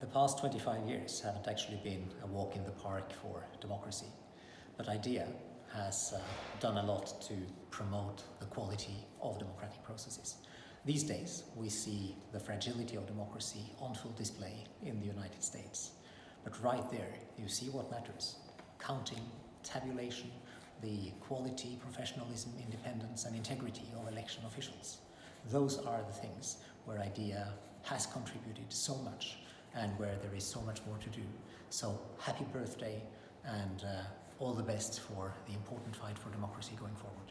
The past 25 years haven't actually been a walk in the park for democracy, but IDEA has uh, done a lot to promote the quality of democratic processes. These days, we see the fragility of democracy on full display in the United States. But right there, you see what matters. Counting, tabulation, the quality, professionalism, independence and integrity of election officials. Those are the things where IDEA has contributed so much and where there is so much more to do. So happy birthday and uh, all the best for the important fight for democracy going forward.